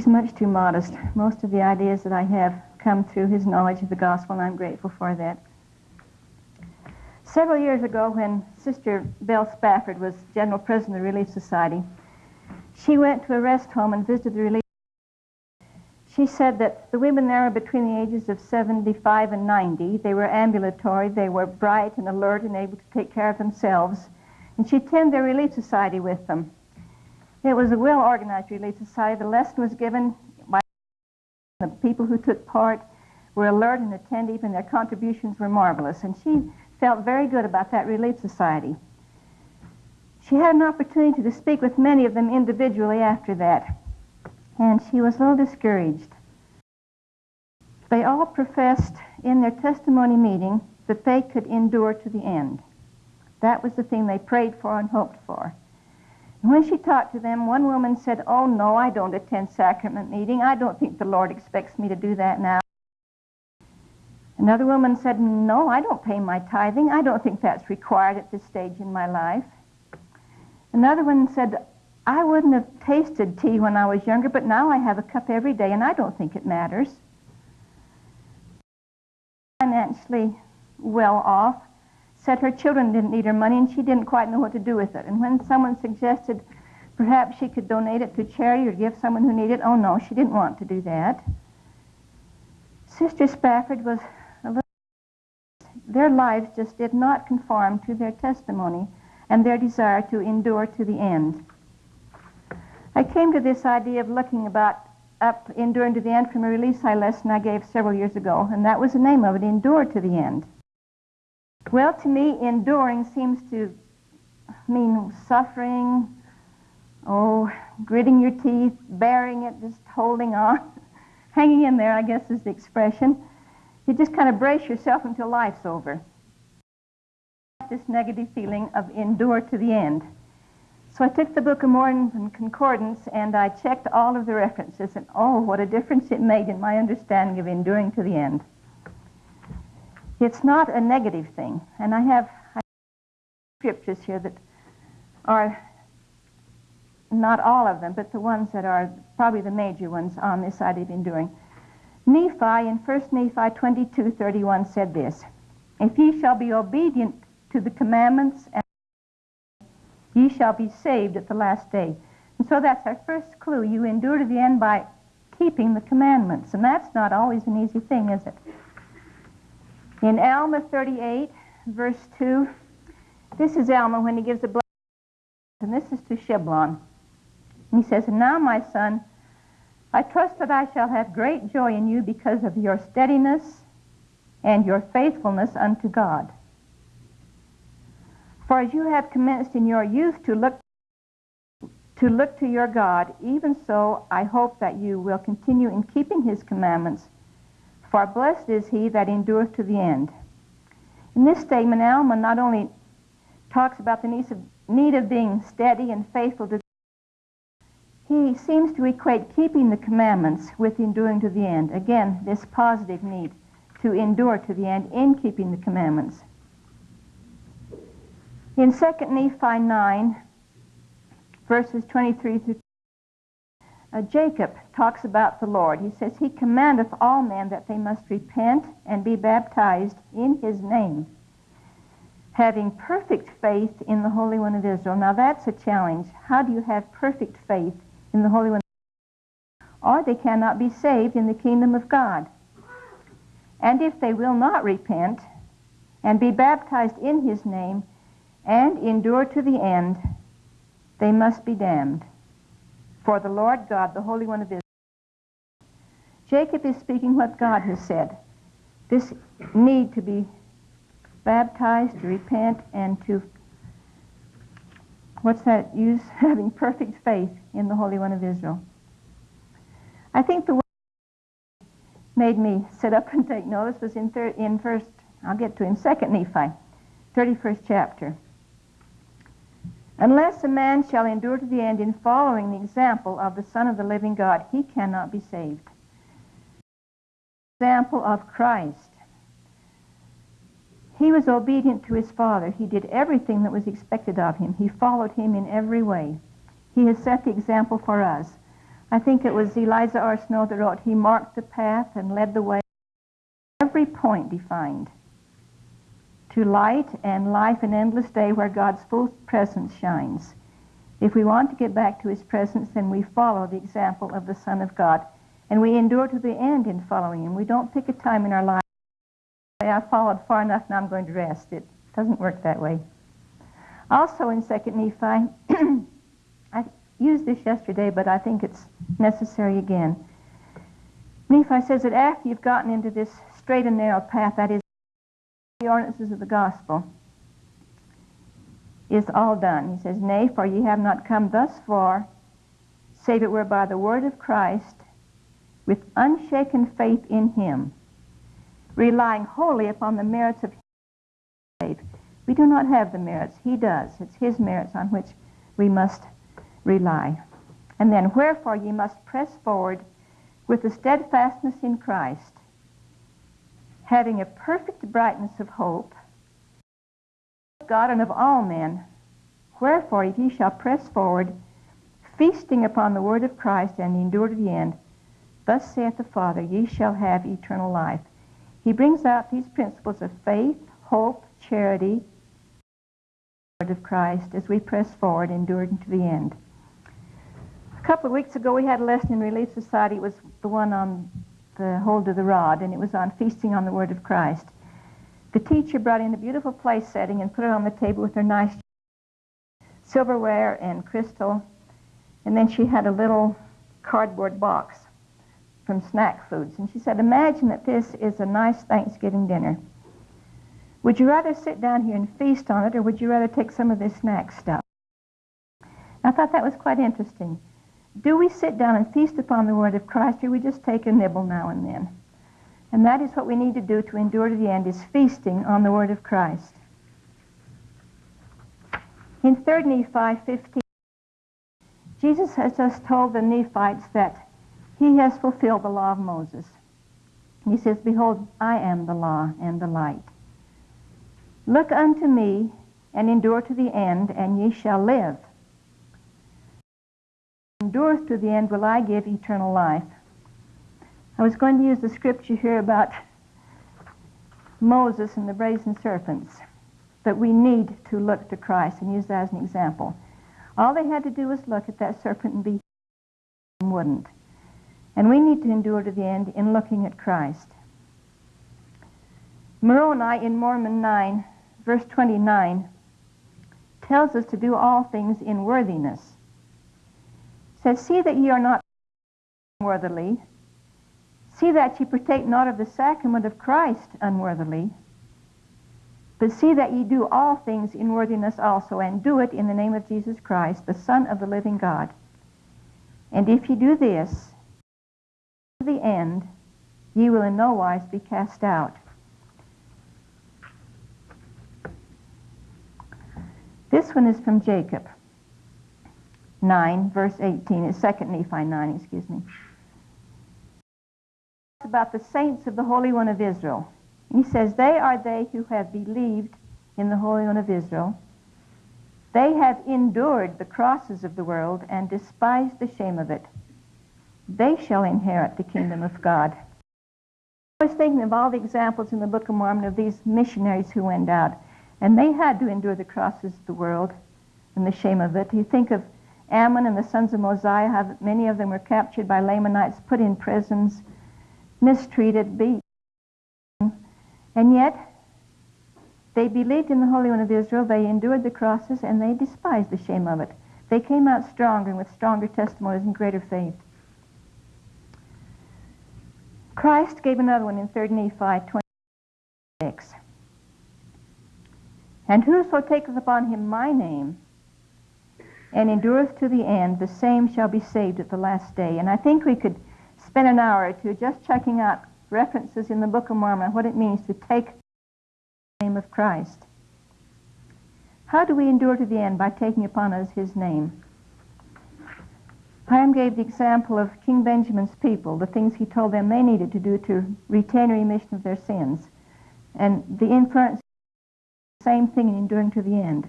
He's much too modest. Most of the ideas that I have come through his knowledge of the gospel, and I'm grateful for that. Several years ago, when Sister Belle Spafford was General President of the Relief Society, she went to a rest home and visited the relief. She said that the women there were between the ages of 75 and 90. They were ambulatory, they were bright and alert and able to take care of themselves. And she attended their relief society with them. It was a well organized relief society. The lesson was given by the people who took part were alert and attentive, and their contributions were marvelous. And she felt very good about that relief society. She had an opportunity to speak with many of them individually after that, and she was a little discouraged. They all professed in their testimony meeting that they could endure to the end. That was the thing they prayed for and hoped for. And when she talked to them, one woman said, Oh, no, I don't attend sacrament meeting. I don't think the Lord expects me to do that now. Another woman said, No, I don't pay my tithing. I don't think that's required at this stage in my life. Another one said, I wouldn't have tasted tea when I was younger, but now I have a cup every day, and I don't think it matters. Financially well off, said her children didn't need her money, and she didn't quite know what to do with it. And when someone suggested perhaps she could donate it to charity or give someone who needed it, oh no, she didn't want to do that. Sister Spafford was a little. their lives just did not conform to their testimony and their desire to endure to the end. I came to this idea of looking about up enduring to the end from a release I lesson I gave several years ago, and that was the name of it, Endure to the End. Well, to me, enduring seems to mean suffering, oh, gritting your teeth, bearing it, just holding on, hanging in there, I guess is the expression. You just kind of brace yourself until life's over. This negative feeling of endure to the end. So I took the Book of Mormon Concordance and I checked all of the references, and oh, what a difference it made in my understanding of enduring to the end. It's not a negative thing, and I have, I have scriptures here that are not all of them, but the ones that are probably the major ones on this side of enduring. Nephi in 1 Nephi 22, 31 said this, If ye shall be obedient to the commandments, ye shall be saved at the last day. And so that's our first clue. You endure to the end by keeping the commandments. And that's not always an easy thing, is it? In Alma 38, verse 2, this is Alma when he gives a blessing, and this is to Shiblon. He says, And now, my son, I trust that I shall have great joy in you because of your steadiness and your faithfulness unto God. For as you have commenced in your youth to look to look to your God, even so I hope that you will continue in keeping his commandments. For blessed is he that endureth to the end. In this statement, Alma not only talks about the need of, being steady and faithful to he seems to equate keeping the commandments with enduring to the end. Again, this positive need to endure to the end in keeping the commandments. In 2 Nephi 9, verses 23 through uh, Jacob talks about the Lord. He says, He commandeth all men that they must repent and be baptized in His name, having perfect faith in the Holy One of Israel. Now that's a challenge. How do you have perfect faith in the Holy One, or they cannot be saved in the kingdom of God. And if they will not repent and be baptized in his name and endure to the end, they must be damned. For the Lord God, the Holy One of Israel, Jacob is speaking what God has said. This need to be baptized, to repent, and to what's that use? Having perfect faith in the Holy One of Israel. I think the word made me sit up and take notice was in, thir- in first, I'll get to in second Nephi, 31st chapter. Unless a man shall endure to the end in following the example of the Son of the living God, he cannot be saved. Example of Christ. He was obedient to his Father. He did everything that was expected of him. He followed him in every way. He has set the example for us. I think it was Eliza R. Snow that wrote, He marked the path and led the way, every point defined, to light and life and endless day where God's full presence shines. If we want to get back to His presence, then we follow the example of the Son of God. And we endure to the end in following Him. We don't pick a time in our life. I followed far enough, now I'm going to rest. It doesn't work that way. Also in 2nd Nephi, I used this yesterday, but I think it's necessary again. Nephi says that after you've gotten into this straight and narrow path, that is, ordinances of the gospel, is all done. He says, Nay, for ye have not come thus far, save it were by the word of Christ, with unshaken faith in him, relying wholly upon the merits of faith. We do not have the merits. He does. It's his merits on which we must rely. And then, wherefore ye must press forward with the steadfastness in Christ, having a perfect brightness of hope, God and of all men. Wherefore, if ye shall press forward, feasting upon the word of Christ and endure to the end, thus saith the Father, ye shall have eternal life. He brings out these principles of faith, hope, charity, word of Christ as we press forward, enduring to the end. A couple of weeks ago, we had a lesson in Relief Society. It was the one on the hold of the rod, and it was on feasting on the word of Christ. The teacher brought in a beautiful place setting and put it on the table with her nice silverware and crystal. And then she had a little cardboard box from snack foods. And she said, Imagine that this is a nice Thanksgiving dinner. Would you rather sit down here and feast on it, or would you rather take some of this snack stuff? I thought that was quite interesting. Do we sit down and feast upon the Word of Christ, or do we just take a nibble now and then? And that is what we need to do to endure to the end, is feasting on the Word of Christ. In 3 Nephi 15, Jesus has just told the Nephites that he has fulfilled the law of Moses. He says, Behold, I am the law and the light. Look unto me and endure to the end, and ye shall live. Endureth to the end will I give eternal life. I was going to use the scripture here about Moses and the brazen serpents, but we need to look to Christ and use that as an example. All they had to do was look at that serpent and be and wouldn't. And we need to endure to the end in looking at Christ. Moroni in Mormon 9, verse 29, tells us to do all things in worthiness. Says, See that ye are not unworthily, See that ye partake not of the sacrament of Christ unworthily, but see that ye do all things in worthiness also, and do it in the name of Jesus Christ, the Son of the living God. And if ye do this, to the end, ye will in no wise be cast out. This one is from Jacob 9, verse 18. Uh, it's 2 Nephi 9, excuse me It's about the saints of the Holy One of Israel. He says, They are they who have believed in the Holy One of Israel. They have endured the crosses of the world and despised the shame of it. They shall inherit the kingdom of God. I was thinking of all the examples in the Book of Mormon of these missionaries who went out, and they had to endure the crosses of the world and the shame of it. You think of Ammon and the sons of Mosiah, many of them were captured by Lamanites, put in prisons, mistreated, beaten. And yet, they believed in the Holy One of Israel, they endured the crosses, and they despised the shame of it. They came out stronger and with stronger testimonies and greater faith. Christ gave another one in 3 Nephi 26. And whoso taketh upon him my name and endureth to the end, the same shall be saved at the last day. And I think we could spend an hour or two just checking out references in the Book of Mormon, what it means to take the name of Christ. How do we endure to the end? By taking upon us his name. Hiram gave the example of King Benjamin's people, the things he told them they needed to do to retain remission of their sins. And the influence, same thing in enduring to the end,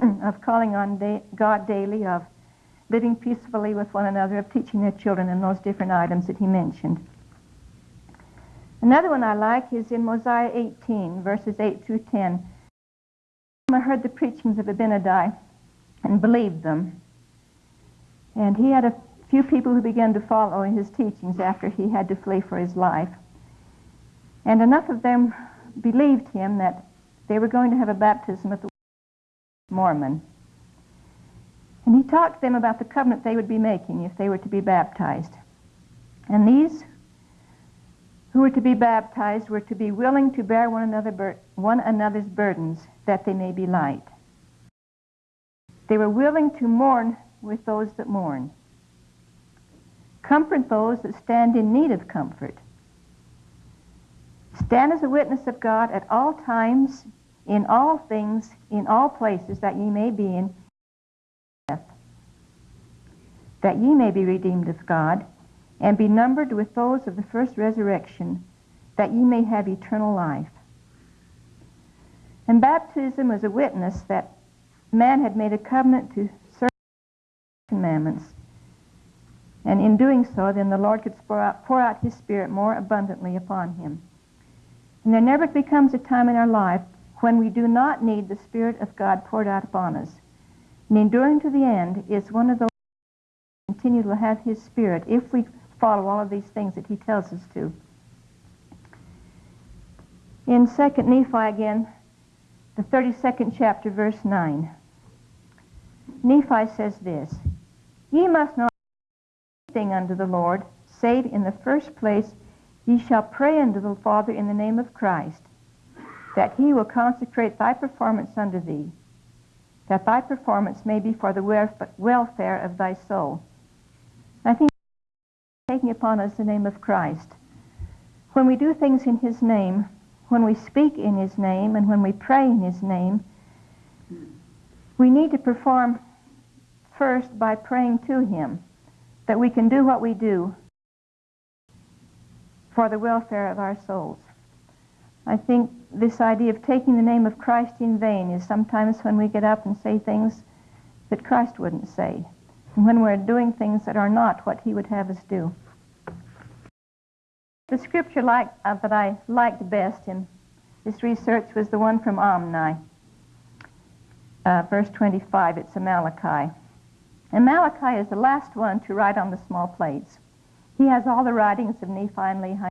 of calling on da God daily, of living peacefully with one another, of teaching their children, and those different items that he mentioned. Another one I like is in Mosiah 18, verses 8 through 10. I heard the preachings of Abinadi and believed them. And he had a few people who began to follow his teachings after he had to flee for his life. And enough of them believed him that they were going to have a baptism at the Mormon. And he talked to them about the covenant they would be making if they were to be baptized. And these who were to be baptized were to be willing to bear one, another bur- one another's burdens that they may be light. They were willing to mourn with those that mourn. Comfort those that stand in need of comfort. Stand as a witness of God at all times, in all things, in all places that ye may be in that ye may be redeemed of God, and be numbered with those of the first resurrection, that ye may have eternal life. And baptism was a witness that man had made a covenant to serve the commandments. And in doing so, then the Lord could pour out, pour out his Spirit more abundantly upon him. And there never becomes a time in our life when we do not need the Spirit of God poured out upon us. And enduring to the end is one of those continue to have his Spirit if we follow all of these things that he tells us to. In 2nd Nephi again, the 32nd chapter, verse 9. Nephi says this, Ye must not do anything unto the Lord, save in the first place ye shall pray unto the Father in the name of Christ, that he will consecrate thy performance unto thee, that thy performance may be for the welfare of thy soul. I think taking upon us the name of Christ. When we do things in his name, when we speak in his name, and when we pray in his name, we need to perform first by praying to him that we can do what we do for the welfare of our souls. I think this idea of taking the name of Christ in vain is sometimes when we get up and say things that Christ wouldn't say, and when we're doing things that are not what he would have us do. The scripture like, uh, that I liked best in this research was the one from Omni, uh, verse 25. It's Amaleki. And Amaleki is the last one to write on the small plates. He has all the writings of Nephi and Lehi.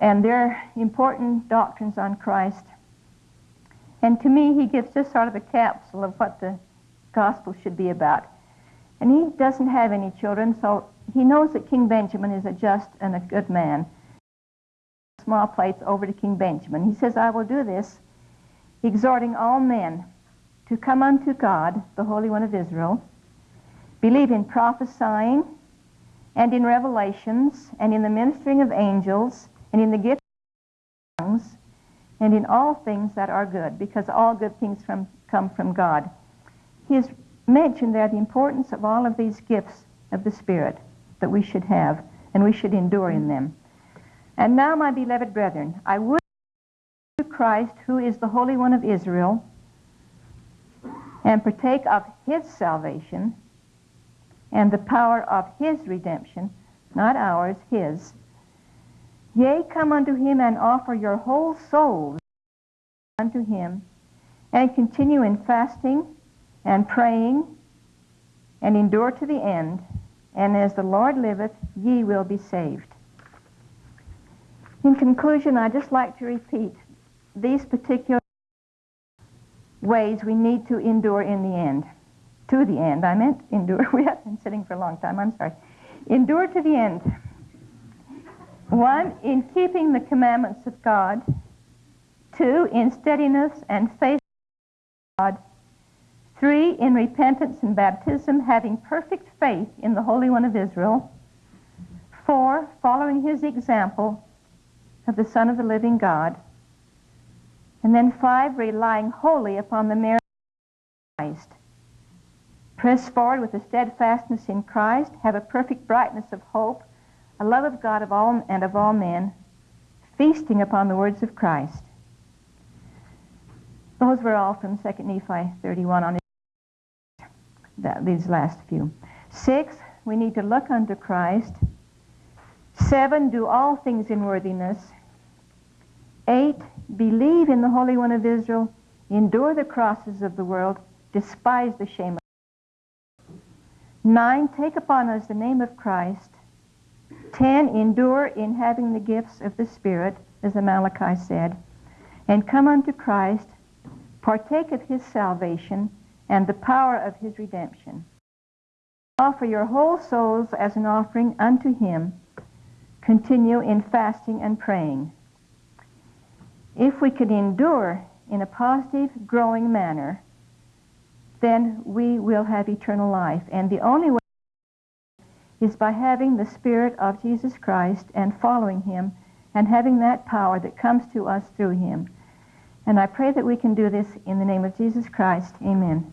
And their important doctrines on Christ. And to me, he gives just sort of a capsule of what the gospel should be about. And he doesn't have any children, so he knows that King Benjamin is a just and a good man. Small plates over to King Benjamin. He says, I will do this, exhorting all men to come unto God, the Holy One of Israel, believe in prophesying and in revelations and in the ministering of angels and in the gift of tongues and in all things that are good, because all good things from, come from God. He has mentioned there the importance of all of these gifts of the Spirit that we should have, and we should endure in them. And now, my beloved brethren, I would to Christ, who is the Holy One of Israel, and partake of his salvation and the power of his redemption, not ours, his. Yea, come unto him and offer your whole souls unto him, and continue in fasting and praying, and endure to the end, and as the Lord liveth, ye will be saved. In conclusion, I'd just like to repeat these particular ways we need to endure in the end. To the end. I meant endure. We have been sitting for a long time. I'm sorry. Endure to the end. One, in keeping the commandments of God. Two, in steadiness and faith God. Three, in repentance and baptism, having perfect faith in the Holy One of Israel. Four, following his example of the Son of the living God. And then five, relying wholly upon the merit of Christ. Press forward with a steadfastness in Christ, have a perfect brightness of hope, a love of God of all and of all men, feasting upon the words of Christ. Those were all from 2 Nephi 31 on that, these last few. Six, we need to look unto Christ. Seven, do all things in worthiness. Eight, believe in the Holy One of Israel, endure the crosses of the world, despise the shame of Nine, take upon us the name of Christ. Ten, endure in having the gifts of the Spirit, as Amaleki said, and come unto Christ, partake of his salvation and the power of his redemption. Offer your whole souls as an offering unto him. Continue in fasting and praying. If we can endure in a positive, growing manner, then we will have eternal life. And the only way is by having the Spirit of Jesus Christ and following him and having that power that comes to us through him. And I pray that we can do this in the name of Jesus Christ. Amen.